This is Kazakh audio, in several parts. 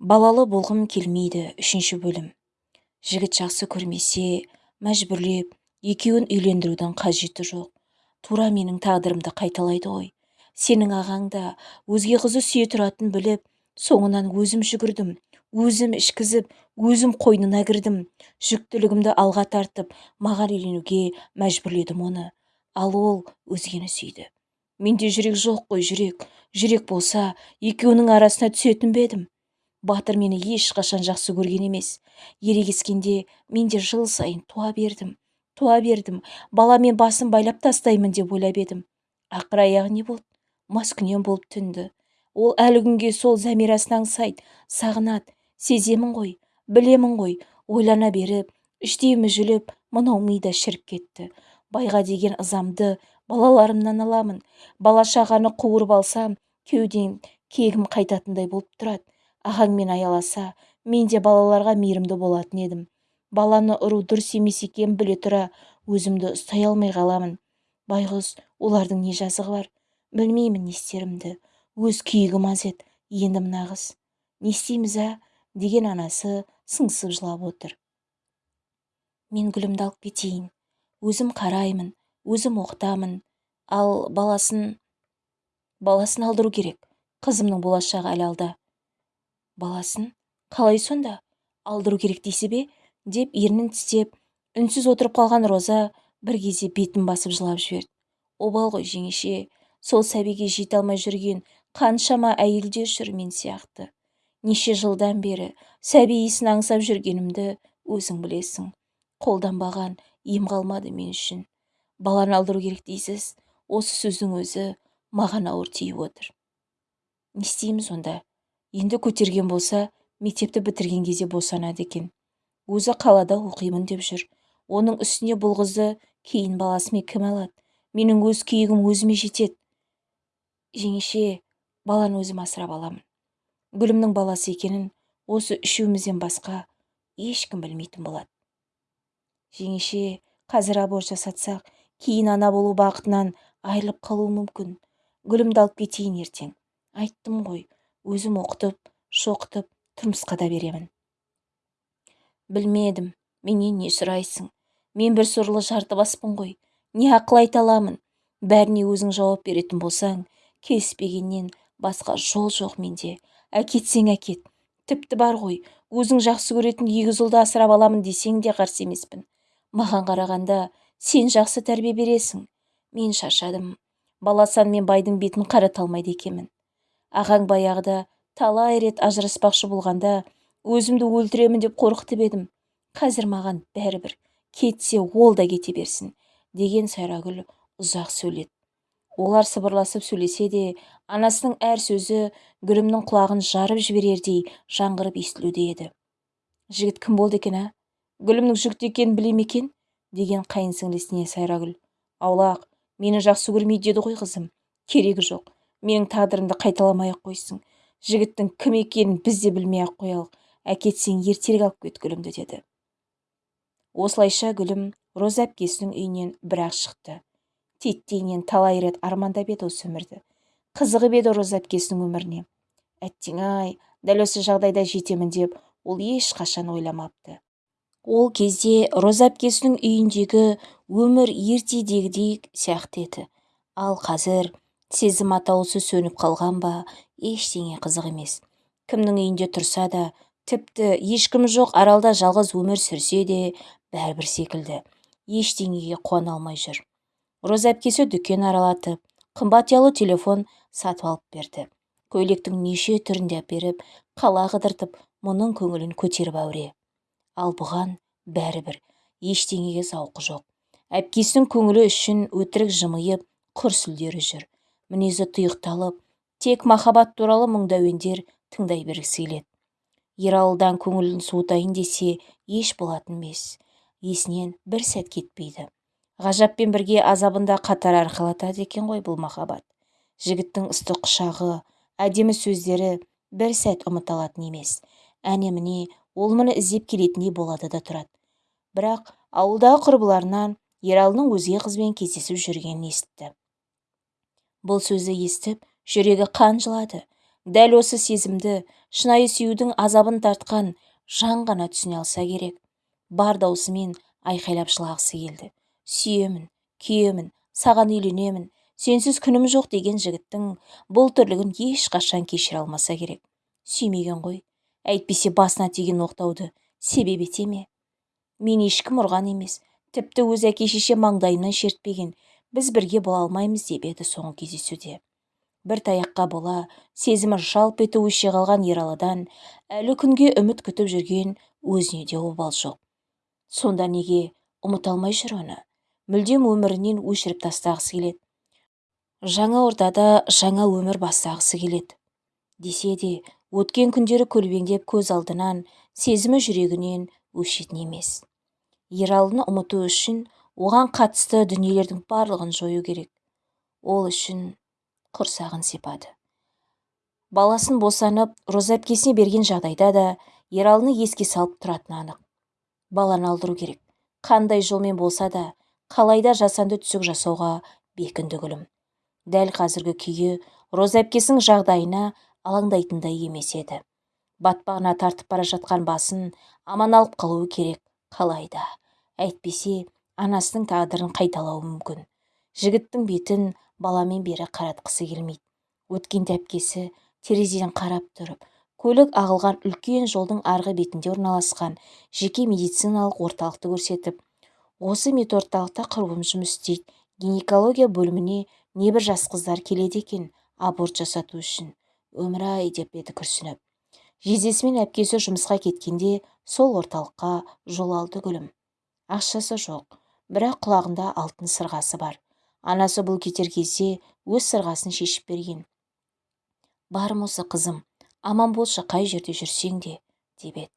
балалы болғым келмейді үшінші бөлім. Жігіт жақсы көрмесе мәжбүрлеп екеуін үйлендірудің қажеті жоқ. Тура менің тағдырымды қайталайды ғой. Сенің ағаң да өзге қызы сүйе тұратынын біліп соңынан өзім жүгірдім өзім ішкізіп өзім қойнына кірдім. Жүктілігімді алға тартып маған үйленуге мәжбүрледім оны. Ал ол өзгені сүйді. Менде жүрек жоқ қой жүрек. Жүрек болса екеуінің арасына түсетін бе едім? Батыр мені ешқашан жақсы көрген емес. Ерегескенде мен де жыл сайын туа бердім туа бердім. Баламен басын байлап тастаймын деп ойлап едім. Ақыр аяғы не болды? Маскүнем болып түнді. Ол әлі күнге сол зәмирасын аңсайды сағынады. Сеземін ғой білемін ғой. Ойлана беріп іштей мүжіліп мынау ми да шіріп кетті. Байға деген ызамды балаларымнан аламын. Бала шағаны қуырып алсам кеудем кегім қайтатындай болып тұрады. Ағаңмен аяласа мен де балаларға мейірімді болатын едім. Баланы ұру дұрыс емес екенін біле тұра өзімді ұстай алмай қаламын. Байғұс олардың не жазығы бар? Білмеймін не істерімді өз күйігім аз еді. Енді мына қыз не істейміз ә деген анасы сыңсып жылап отыр. Мен гүлімді алып кетейін. Өзім қараймын. Өзім оқытамын. Ал баласын баласын алдыру керек. Қызымның болашағы әлі алда. Баласын. Қалай сонда? Алдыру керек дейсі бе? деп ернін тістеп үнсіз отырып қалған роза бір кезде бетін басып жылап жіберді. Обал ғой жеңеше сол сәбиге жете алмай жүрген қаншама әйелдер жүр мен сияқты. Неше жылдан бері сәби иісін аңсап жүргенімді өзің білесің. Қолданбаған ем қалмады мен үшін. Баланы алдыру керек дейсіз осы сөздің өзі маған ауыр тиіп отыр. Не істейміз онда? Енді көтерген болса мектепті бітірген кезде босанады екен. Өзі қалада оқимын деп жүр. Оның үстіне бұл қызды кейін баласымен кім алады? Менің өз күйігім өзіме жетеді. Жеңеше баланы өзім асырап аламын. Гүлімнің баласы екенін осы үшеумізден басқа ешкім білмейтін болады. Жеңеше қазір аборт жасатсақ кейін ана болу бақытынан айырылып қалуым мүмкін. Гүлімді алып кетейін ертең. Айттым ғой өзім оқытып шоқытып тұрмысқа да беремін. Білмедім менен не сұрайсың? Мен бір сорлы баспын ғой не ақыл айта аламын? Бәріне өзің жауап беретін болсаң келіспегеннен басқа жол жоқ менде. Әкетсең әкет тіпті бар ғой өзің жақсы көретін егіз ұлды асырап аламын десең де қарсы емеспін. Маған қарағанда сен жақсы тәрбие бересің. Мен шаршадым. Баласан мен байдың бетін қарата алмайды екенмін. Ағаң баяғыда талай рет ажыраспақшы болғанда өзімді өлтіремін деп қорқытып едім. Қазір маған бәрібір кетсе ол да кете берсін деген сайрагүл ұзақ сөйледі. Олар сыбырласып сөйлесе де анасының әр сөзі гүлімнің құлағын жарып жіберердей жаңғырып естілуде еді. Жігіт кім болды екен ә гүлімнің жүкті екенін біле ме екен? деген қайын сіңлісіне сайрагүл. Аулақ мені жақсы көрмейді деді ғой қызым керегі жоқ. Менің тағдырымды қайталамай-ақ қойсын. Жігіттің кім екенін біз де білмей-ақ қоялық. Әкетсең ертерек алып кет гүлімді деді. Осылайша гүлім роза әпкесінің үйінен бір-ақ шықты. Титтейінен талай рет армандап еді осы өмірді. Қызығып еді роза әпкесінің өміріне. Әттең-ай дәл осы жағдайда жетемін деп ол ешқашан ойламапты. Ол кезде роза әпкесінің үйіндегі өмір ертедегідей сияқты еді. Ал қазір сезім атаулысы сөніп қалған ба ештеңе қызық емес. Кімнің үйінде тұрса да тіпті ешкім жоқ аралда жалғыз өмір сүрсе де бәрібір секілді. Ештеңеге қуана алмай жүр. Роза әпкесі дүкен аралатып қымбат ұялы телефон сатып алып берді. Көйлектің неше түрін де әперіп қала қыдыртып мұның көңілін көтеріп әуре. Ал бұған бәрібір ештеңеге зауқы жоқ. Әпкесінің көңілі үшін өтірік жымиып құр сүлдері жүр. Мінезі тұйықталып тек махаббат туралы мұңды әуендер тыңдай бергісі келеді ералыдан көңілін суытайын десе еш болатын емес. Есінен бір сәт кетпейді. Ғажаппен бірге азабында қатар арқалатады екен ғой бұл махаббат. Жігіттің ыстық құшағы әдемі сөздері бір сәт ұмыта алатын емес. Әне міне ол мұны іздеп келетіндей болады да тұрады. Бірақ ауылдағы құрбыларынан ералының өзге қызбен кездесіп жүргенін естіпті бұл сөзді естіп жүрегі қан жылады. Дәл осы сезімді шынайы сүюдің азабын тартқан жан ғана түсіне алса керек. Бар даусымен айқайлап жылағысы келді. Сүйемін күйемін саған үйленемін сенсіз күнім жоқ деген жігіттің бұл тірлігін ешқашан кешіре алмаса керек. Сүймеген ғой әйтпесе басына тиген оқтауды себеп ете ме? Мен ешкім ұрған емес тіпті өз әке шеше шертпеген біз бірге бола алмаймыз деп еді соңғы кездесуде. Бір таяққа бола сезімі жалп етіп өше қалған ералыдан әлі күнге үміт күтіп жүрген өзіне де обал жоқ. Сонда неге? Ұмыта алмай жүр оны. Мүлдем өмірінен өшіріп тастағысы келеді. Жаңа ортада жаңа өмір бастағысы келеді. Десе де өткен күндері көлбеңдеп көз алдынан сезімі жүрегінен өшетін емес. Ералыны ұмыту үшін оған қатысты дүниелердің барлығын жою керек. Ол үшін құрсағын сипады. Баласын босанып роза әпкесіне берген жағдайда да ералыны еске салып тұратыны анық. Баланы алдыру керек. Қандай жолмен болса да қалайда жасанды түсік жасауға бекінді гүлім. Дәл қазіргі күйі роза әпкесінің жағдайына алаңдайтындай емес еді. Батпағына тартып бара жатқан басын аман алып қалуы керек қалайда әйтпесе анасының тағдырын қайталауы мүмкін. Жігіттің бетін баламен бері қаратқысы келмейді. Өткенде әпкесі терезеден қарап тұрып көлік ағылған үлкен жолдың арғы бетінде орналасқан жеке медициналық орталықты көрсетіп осы медорталықта құрбым жұмыс істейді. Гинекология бөліміне небір жас қыздар келеді екен аборт жасату үшін. Өмір-ай деп еді күрсініп. Жездесімен әпкесі жұмысқа кеткенде сол орталыққа жол алды гүлім. Ақшасы жоқ. Бірақ құлағында алтын сырғасы бар. Анасы бұл кетер кезде өз сырғасын шешіп берген. Барым осы қызым аман болшы қай жерде жүрсең де деп еді.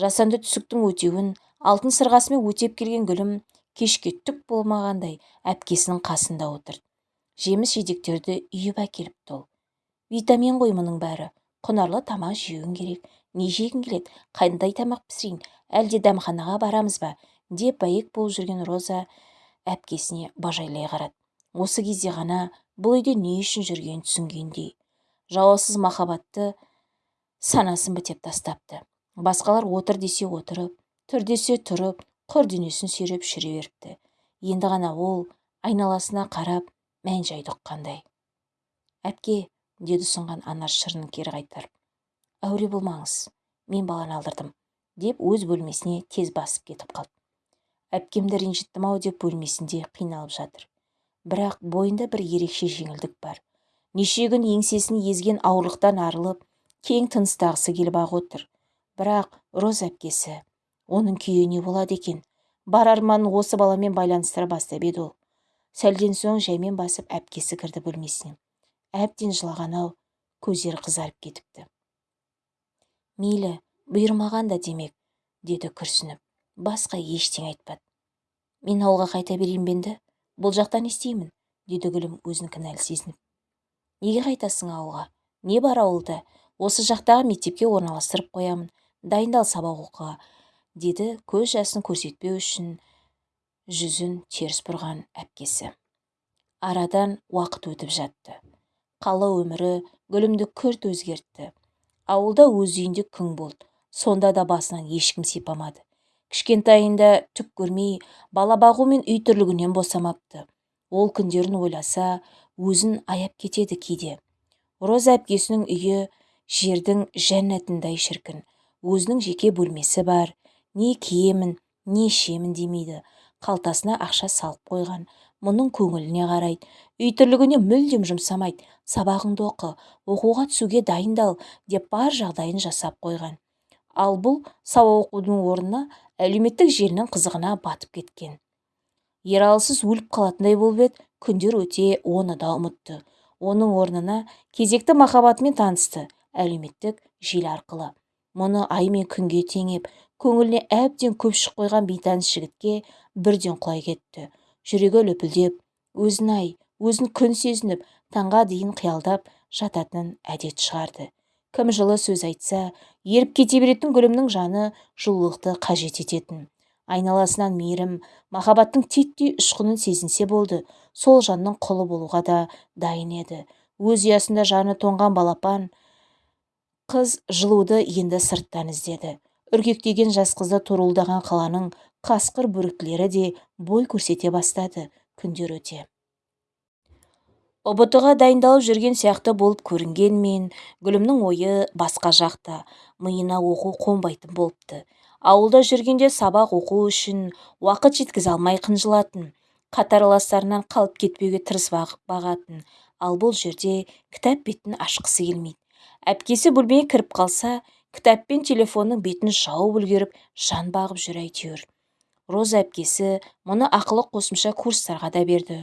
Жасанды түсіктің өтеуін алтын сырғасымен өтеп келген гүлім кешке түк болмағандай әпкесінің қасында отыр жеміс жидектерді үйіп әкеліпті ол. Витамин ғой мұның бәрі құнарлы тамақ жеуің керек не жегің келеді қандай тамақ пісірейін әлде дәмханаға барамыз ба? Деп бәйек болып жүрген роза әпкесіне бажайлай қарады. Осы кезде ғана бұл үйде не үшін жүргенін түсінгендей жауапсыз махаббатты санасын бітеп тастапты. Басқалар отыр десе отырып тұр десе тұрып құр денесін сүйреп жүре беріпті. Енді ғана ол айналасына қарап мән жайды ұққандай. Әпке деді ұсынған анар шырынын кері қайтарып әуре болмаңыз мен баланы алдырдым деп өз бөлмесіне тез басып кетіп қалды. Әпкемді ренжіттім ау деп бөлмесінде қиналып жатыр. Бірақ бойында бір ерекше жеңілдік бар. Неше күн еңсесін езген ауырлықтан арылып кең тыныстағысы келіп ақ отыр. Бірақ роза әпкесі оның күйі не болады екен? Бар арманын осы баламен байланыстыра бастап еді ол сәлден соң жаймен басып әпкесі кірді бөлмесіне. Әбден жылаған ау көздері қызарып кетіпті. Мейлі бұйырмаған да демек деді күрсініп. Басқа ештеңе айтпады. Мен ауылға қайта берейін бе енді? Бұл жақта не істеймін деді гүлім өзін кінәлі сезініп. Неге қайтасың ауылға? Не бар ауылда? Осы жақтағы мектепке орналастырып қоямын. Дайындал сабақ оқуға деді көз жасын көрсетпеу үшін жүзін теріс бұрған әпкесі. Арадан уақыт өтіп жатты. Қала өмірі гүлімді күрт өзгертті. Ауылда өз үйінде күң болды. Сонда да басынан ешкім сипамады. Кішкентайында түк көрмей бала бағу мен үй тірлігінен босамапты. Ол күндерін ойласа өзін аяп кетеді кейде. Роза әпкесінің үйі жердің жәннатындай шіркін. Өзінің жеке бөлмесі бар. Не киемін не ішемін демейді. Қалтасына ақша салып қойған. Мұның көңіліне қарайды. Үй тірлігіне мүлдем жұмсамайды. Сабағыңды оқы оқуға түсуге дайындал деп бар жағдайын жасап қойған. Ал бұл сабақ оқудың орнына әлеуметтік желінің қызығына батып кеткен. Ералысыз өліп қалатындай болып еді күндер өте оны да ұмытты. Оның орнына кезекті махаббатымен танысты әлеуметтік желі арқылы. Мұны ай мен күнге теңеп көңіліне әбден көпшік қойған бейтаныс жігітке бірден құлай кетті. Жүрегі лүпілдеп өзін ай өзін күн сезініп таңға дейін қиялдап жататын әдет шығарды. Кім жылы сөз айтса еріп кете беретін гүлімнің жаны жылулықты қажет ететін. Айналасынан мейірім махаббаттың титтей ұшқынын сезінсе болды. Сол жанның құлы болуға да дайын еді. Өз ұясында жаны тоңған балапан қыз жылуды енді сырттан іздеді. Үркектеген жас қызды торуылдаған қаланың қасқыр бөріктілері де бой көрсете бастады күндер өте. Ұбт дайындалып жүрген сияқты болып көрінгенмен гүлімнің ойы басқа жақта миына оқу қонбайтын болыпты. Ауылда жүргенде сабақ оқу үшін уақыт жеткізе алмай қынжылатын қатарластарынан қалып кетпеуге тырысып бағатын. Ал бұл жерде кітап бетін ашқысы келмейді. Әпкесі бөлмеге кіріп қалса кітап пен телефонның бетін жауып үлгеріп жан бағып жүр әйтеуір. Роза әпкесі мұны ақылы қосымша курстарға да берді.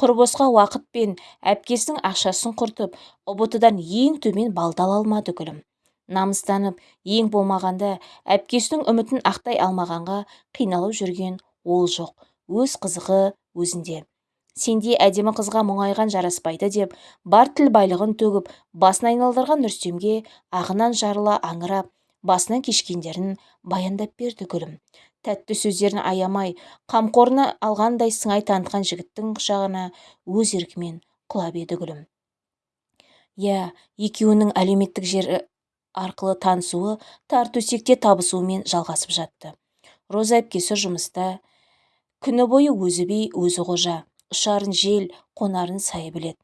Құр босқа уақыт пен әпкесінің ақшасын құртып ұбт ең төмен балды ала алмады гүлім. Намыстанып ең болмағанда әпкесінің үмітін ақтай алмағанға қиналып жүрген ол жоқ өз қызығы өзінде. Сендей әдемі қызға мұңайған жараспайды деп бар тіл байлығын төгіп басын айналдырған рүстемге ағынан жарыла аңырап басынан кешкендерін баяндап берді гүлім. Тәтті сөздерін аямай қамқорына алғандай сыңай танытқан жігіттің құшағына өз еркімен құлап еді гүлім. Иә екеуінің әлеуметтік жері арқылы танысуы тар төсекте табысуымен жалғасып жатты. Роза әпкесі жұмыста күні бойы өзі би өзі қожа ұшарын жел қонарын сай білет.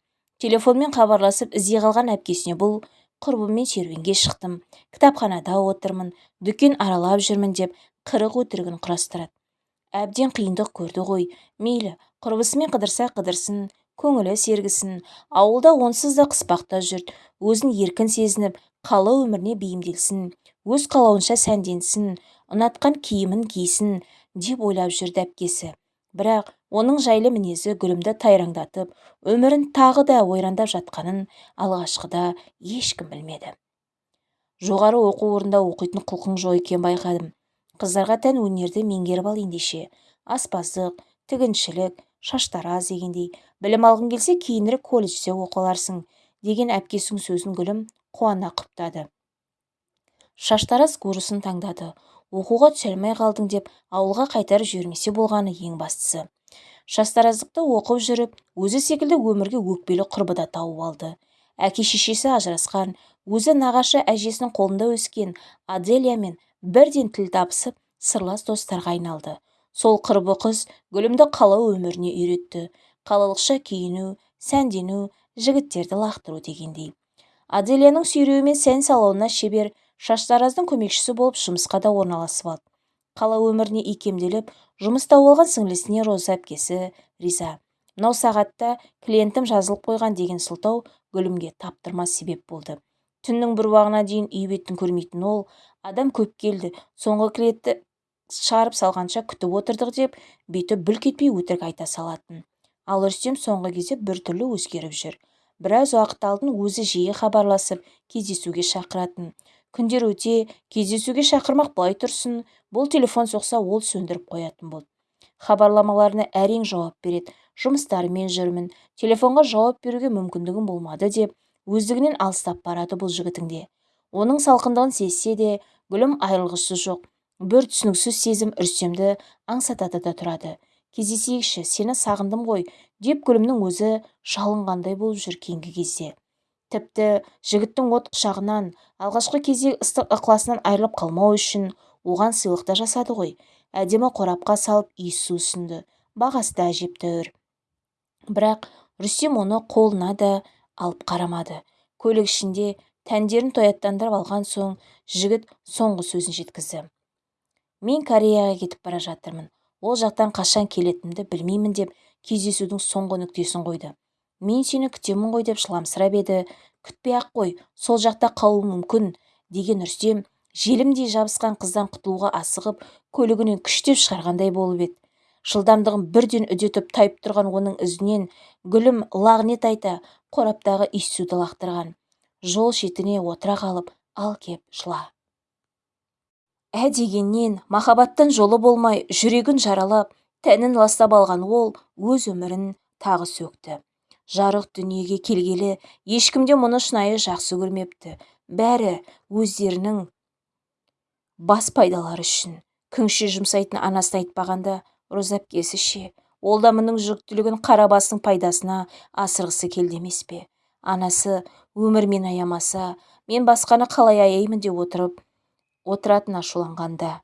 телефонмен хабарласып іздей қалған әпкесіне бұл құрбыммен серуенге шықтым. Кітапханада отырмын дүкен аралап жүрмін деп қырық өтірігін құрастырады. Әбден қиындық көрді ғой. Мейлі құрбысымен қыдырса қыдырсын көңілі сергісін ауылда онсыз да қыспақта жүр өзін еркін сезініп қала өміріне бейімделсін өз қалауынша сәнденсін ұнатқан киімін кисін деп ойлап жүрді әпкесі. Бірақ оның жайлы мінезі гүлімді тайраңдатып өмірін тағы да ойрандап жатқанын алғашқыда ешкім білмеді. Жоғары оқу орнында оқитын құлқың жоқ екенін байқадым. Қыздарға тән өнерді меңгеріп ал ендеше. Аспаздық тігіншілік шаштараз дегендей. Білім алғың келсе кейінірек колледжде оқы аларсың деген әпкесінің сөзін гүлім қуана құптады. Шаштараз курсын таңдады. Оқуға түсе алмай қалдың деп ауылға қайтарып жібермесе болғаны ең бастысы. Шаштараздықты оқып жүріп өзі секілді өмірге өкпелі құрбы да тауып алды. Әке шешесі ажырасқан өзі нағашы әжесінің қолында өскен аделиямен бірден тіл табысып сырлас достарға айналды. Сол құрбы қыз гүлімді қала өміріне үйретті. Қалалықша киіну сәндену жігіттерді лақтыру дегендей. Аделияның сүйреуімен сән салонына шебер шаштараздың көмекшісі болып жұмысқа да орналасып алды. Қала өміріне икемделіп жұмыс тауып алған сіңлісіне роза әпкесі риза. Мынау сағатта клиентім жазылып қойған деген сылтау гүлімге таптырмас себеп болды. Түннің бір уағына дейін үй бетін көрмейтін ол. Адам көп келді соңғы клиентті шығарып салғанша күтіп отырдық деп беті бүлк етпей өтірік айта салатын. Ал рүстем соңғы кезде біртүрлі өзгеріп жүр. Біраз уақыт алдын өзі жиі хабарласып кездесуге шақыратын. Күндер өте кездесуге шақырмақ былай тұрсын бұл телефон соқса ол сөндіріп қоятын болды хабарламаларына әрең жауап береді. Жұмыстарымен жүрмін. Телефонға жауап беруге мүмкіндігім болмады деп өздігінен алыстап барады бұл жігітің де оның салқындығын сезсе де гүлім айрылғысы жоқ. Бір түсініксіз сезім үрсемді аңсатады да тұрады. Кездесейікші сені сағындым ғой деп гүлімнің өзі жалынғандай болып жүр кейінгі кезде. Тіпті жігіттің от құшағынан алғашқы кезде ыстық ықыласынан айырылып қалмау үшін оған сыйлық та жасады ғой. Әдемі қорапқа салып иіссу ұсынды. Бағасы да әжептәуір. Бірақ рүстем оны қолына да алып қарамады. Көлік ішінде тәндерін тояттандырып алған соң жігіт соңғы сөзін жеткізді. Мен кореяға кетіп бара жатырмын. Ол жақтан қашан келетінімді білмеймін деп кездесудің соңғы нүктесін қойды. Мен сені күтемін ғой деп жыламсырап еді. Күтпей-ақ қой сол жақта қалуы мүмкін деген рүстем желімдей жабысқан қыздан құтылуға асығып көлігінен күштеп шығарғандай болып еді. Жылдамдығын бірден үдетіп тайып тұрған оның ізінен гүлім лағнет айта қораптағы иіссуді лақтырған. Жол шетіне отыра қалып ал кеп жыла. Ә дегеннен махаббаттан жолы болмай жүрегін жаралап тәнін ластап алған ол өз өмірін тағы сөкті жарық дүниеге келгелі ешкім де мұны шынайы жақсы көрмепті. Бәрі өздерінің бас пайдалары үшін. Күңше жұмсайтын анасын айтпағанда роза әпкесі ше ол да мұның жүктілігін қара бастың пайдасына асырғысы келді пе? Анасы өмірмен аямаса мен басқаны қалай аяймын? деп отырып отыратын ашуланғанда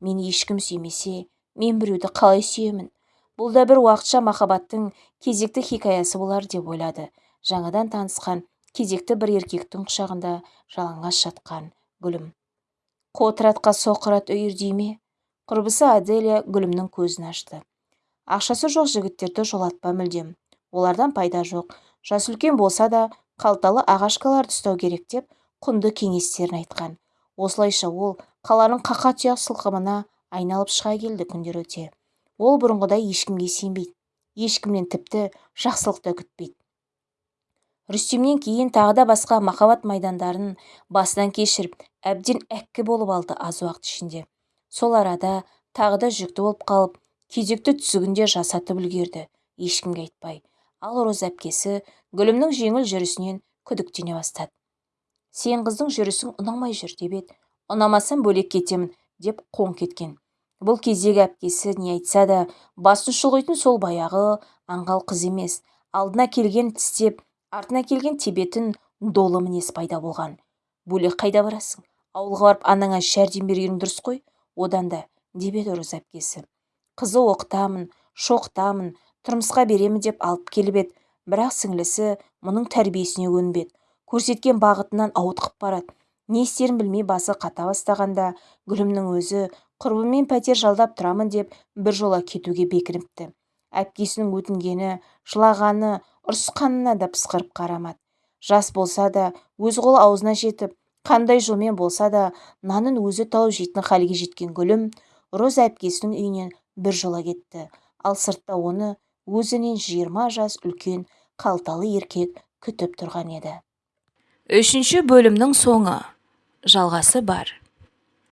мен ешкім сүймесе мен біреуді қалай сүйемін? Бұл да бір уақытша махаббаттың кезекті хикаясы болар деп ойлады. Жаңадан танысқан кезекті бір еркектің құшағында жалаңаш жатқан гүлім. Қотыратқа соқырат үйір ме? Құрбысы аделия гүлімнің көзін ашты. Ақшасы жоқ жігіттерді жолатпа мүлдем. Олардан пайда жоқ. Жас үлкен болса да қалталы ағашкаларды ұстау керек деп құнды кеңестерін айтқан. Осылайша ол қаланың қақа тұяқ сылқымына айналып шыға келді күндер өте. Ол бұрынғыдай ешкімге сенбейді. Ешкімнен тіпті жақсылық та күтпейді. Рүстемнен кейін тағы да басқа махаббат майдандарын басынан кешіріп әбден әккі болып алды аз уақыт ішінде. Сол арада тағы да жүкті болып қалып кезекті түсігін де жасатып үлгерді. Ешкімге айтпай. Ал роза әпкесі гүлімнің жеңіл жүрісінен күдіктене бастады. Сен қыздың жүрісің ұнамай жүр деп еді. Ұнамасам бөлек кетемін деп қоңқ еткен бұл кездегі әпкесі не айтса да басын шұлғитын сол баяғы аңғал қыз емес алдына келген тістеп артына келген тебетін долы мінез пайда болған. Бөлек қайда барасың? Ауылға барып анаңа жәрдем бергенің дұрыс қой. Одан да деп еді роза әпкесі. Қызы оқытамын шоқытамын тұрмысқа беремін деп алып келіп еді. Бірақ сіңлісі мұның тәрбиесіне көнбеді. Көрсеткен бағытынан ауытқып барады. Не істерін білмей басы қата бастағанда гүлімнің өзі құрбымен пәтер жалдап тұрамын деп біржола кетуге бекініпті. Әпкесінің өтінгені жылағаны ұрысқанына да пысқырып қарамады. Жас болса да өз қолы аузына жетіп қандай жолмен болса да нанын өзі тауып жейтін халге жеткен гүлім роза әпкесінің үйінен біржола кетті. Ал сыртта оны өзінен жиырма жас үлкен қалталы еркек күтіп тұрған еді. Үшінші бөлімнің соңы. Жалғасы бар.